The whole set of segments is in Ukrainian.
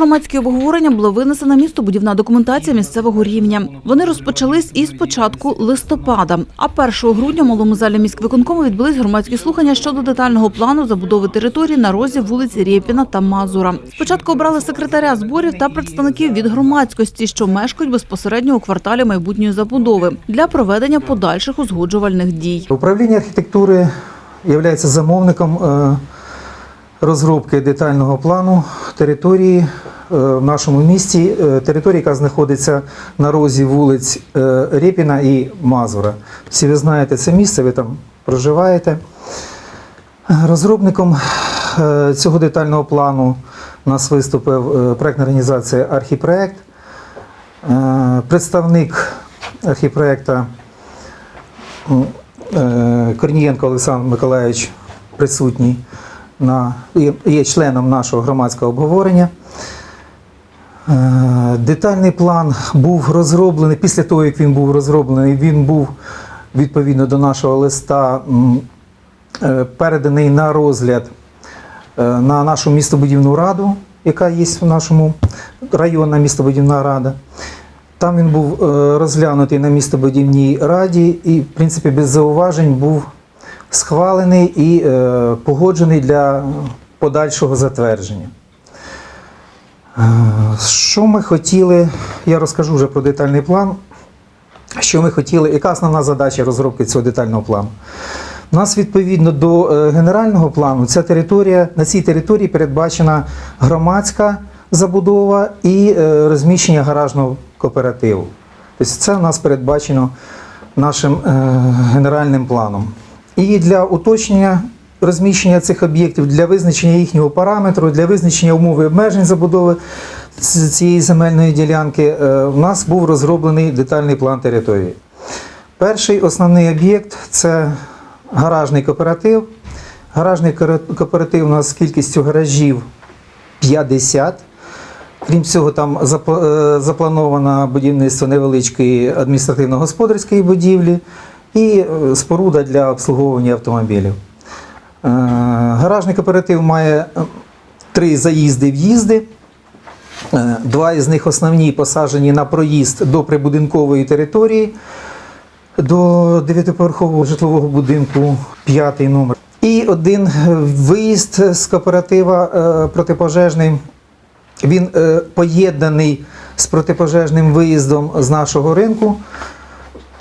громадські обговорення була винесена містобудівна документація місцевого рівня. Вони розпочались із початку листопада. А 1 грудня в малому залі міськвиконкому відбулись громадські слухання щодо детального плану забудови території на розі вулиці Рєпіна та Мазура. Спочатку обрали секретаря зборів та представників від громадськості, що мешкають безпосередньо у кварталі майбутньої забудови для проведення подальших узгоджувальних дій. Управління архітектури є замовником е, розробки детального плану території е, в нашому місті, е, території, яка знаходиться на розі вулиць е, Рєпіна і Мазура. Всі ви знаєте це місце, ви там проживаєте. Розробником цього детального плану у нас виступив проектна організація Архіпроект. Представник архіпроекта е, Корнієнко Олександр Миколаївич присутній на, є- членом нашого громадського обговорення. Е, Детальний план був розроблений. Після того, як він був розроблений, він був відповідно до нашого листа е, переданий на розгляд е, на нашу містобудівну раду, яка є в нашому районна містобудівна рада. Там він був розглянутий на містобудівній раді і, в принципі, без зауважень був схвалений і е, погоджений для подальшого затвердження. Е, Що ми хотіли, я розкажу вже про детальний план. Що ми хотіли, яка основна задача розробки цього детального плану? У нас відповідно до е, генерального плану ця територія, на цій території передбачена громадська забудова і розміщення гаражного кооперативу. Тобто це у нас передбачено нашим генеральним планом. І для уточнення розміщення цих об'єктів, для визначення їхнього параметру, для визначення умови обмежень забудови цієї земельної ділянки, е, у нас був розроблений детальний план території. Перший основний об'єкт це гаражний кооператив. Гаражний кооператив у нас з кількістю гаражів 50. Крім цього, там е, заплановано будівництво невеличкої адміністративно-господарської будівлі і е, споруда для обслуговування автомобілів. Е, Гаражний кооператив має е, три заїзди в'їзди. Два із них основні посаджені на проїзд до прибудинкової території, до дев'ятиповерхового житлового будинку, п'ятий номер. І один виїзд з кооператива протипожежний. Він поєднаний з протипожежним виїздом з нашого ринку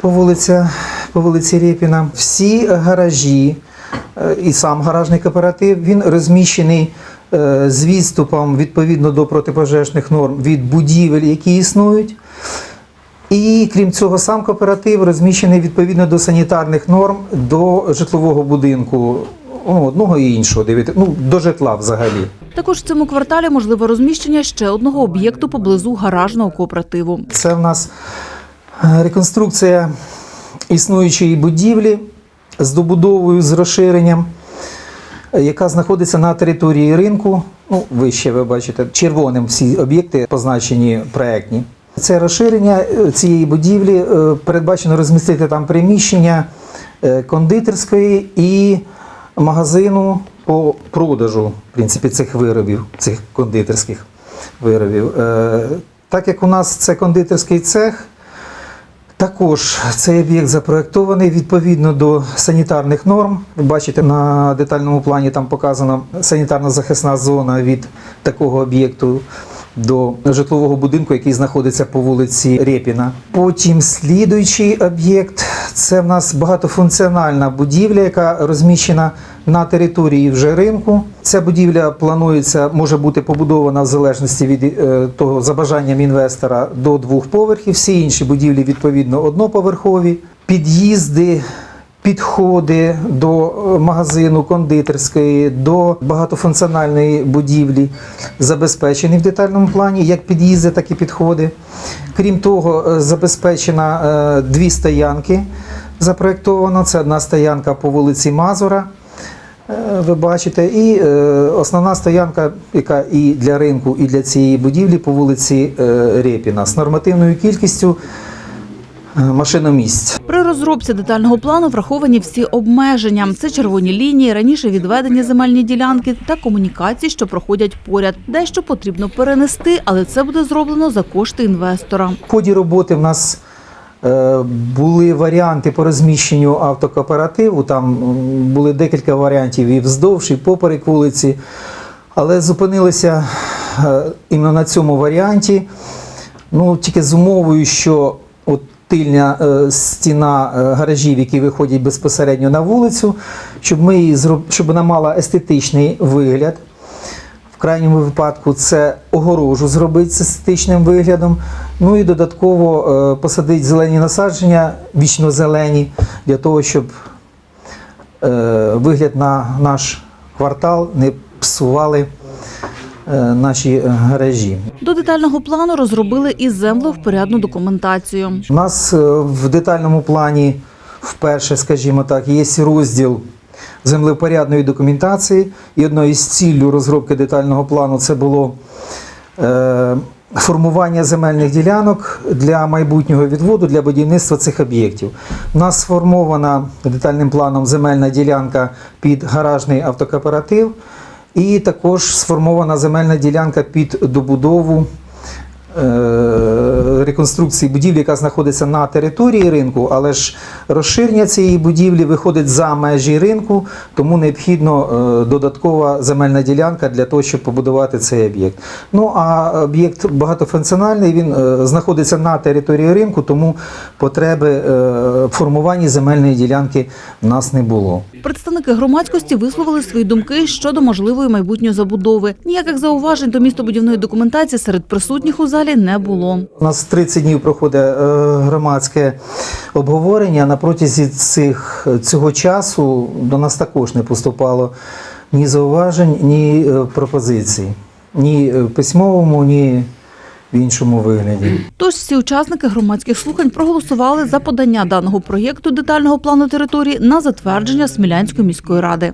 по вулиці, по вулиці Рєпіна. Всі гаражі е, і сам гаражний кооператив він розміщений е, з відступом відповідно до протипожежних норм від будівель, які існують. І крім цього, сам кооператив розміщений відповідно до санітарних норм до житлового будинку, ну, одного і іншого, дивіться, ну, до житла взагалі. Також в цьому кварталі можливе розміщення ще одного об'єкту поблизу гаражного кооперативу. Це в нас е, реконструкція існуючої будівлі з добудовою, з розширенням, е, яка знаходиться на території ринку. Ну, вище ви бачите, червоним всі об'єкти позначені проектні. Це розширення е, цієї будівлі е, передбачено розмістити там приміщення кондитерської і магазину по продажу в принципі, цих виробів, цих кондитерських виробів. Так як у нас це кондитерський цех, також цей об'єкт запроектований відповідно до санітарних норм. Ви бачите, на детальному плані там показана санітарно-захисна зона від такого об'єкту до житлового будинку, який знаходиться по вулиці Рєпіна. Потім слідуючий об'єкт це в нас багатофункціональна будівля, яка розміщена на території вже ринку. Ця будівля планується, може бути побудована в залежності від е, того за бажанням інвестора до двох поверхів. Всі інші будівлі відповідно одноповерхові. Під'їзди підходи до е, магазину кондитерської, до багатофункціональної будівлі забезпечені в детальному плані, як під'їзди, так і підходи. Крім того, е, забезпечено е, дві стоянки запроєктовано. Це одна стоянка по вулиці Мазура. Ви бачите, і основна стоянка, яка і для ринку, і для цієї будівлі по вулиці Рєпіна з нормативною кількістю машиномісць. При розробці детального плану враховані всі обмеження. Це червоні лінії, раніше відведені земельні ділянки та комунікації, що проходять поряд. Дещо потрібно перенести, але це буде зроблено за кошти інвестора. В ході роботи в нас е, були варіанти по розміщенню автокооперативу. Там були декілька варіантів і вздовж, і поперек вулиці. Але зупинилися е, іменно на цьому варіанті. Ну, тільки з умовою, що от тильня е, стіна е, гаражів, які виходять безпосередньо на вулицю, щоб, ми її щоб вона мала естетичний вигляд. В крайньому випадку це огорожу зробити з естетичним виглядом. Ну і додатково е, посадити зелені насадження, вічно зелені, для того, щоб вигляд на наш квартал не псували наші е, гаражі. До детального плану розробили і землевпорядну документацію. У нас е, в детальному плані вперше, скажімо так, є розділ землепорядної документації. І одною з ціллю розробки детального плану це було е, формування земельних ділянок для майбутнього відводу для будівництва цих об'єктів. У нас сформована детальним планом земельна ділянка під гаражний автокооператив. І також сформована земельна ділянка під добудову реконструкції будівлі, яка знаходиться на території ринку, але ж розширення цієї будівлі виходить за межі ринку, тому необхідно е, додаткова земельна ділянка для того, щоб побудувати цей об'єкт. Ну а об'єкт багатофункціональний, він е, знаходиться на території ринку, тому потреби е, в формуванні земельної ділянки в нас не було. Представники громадськості висловили свої думки щодо можливої майбутньої забудови. Ніяких зауважень до містобудівної документації серед присутніх у залі не було. У нас 30 днів проходить е, громадське обговорення. На протязі цих, цього часу до нас також не поступало ні зауважень, ні е, пропозицій. Ні в письмовому, ні в іншому вигляді. Тож всі учасники громадських слухань проголосували за подання даного проєкту детального плану території на затвердження Смілянської міської ради.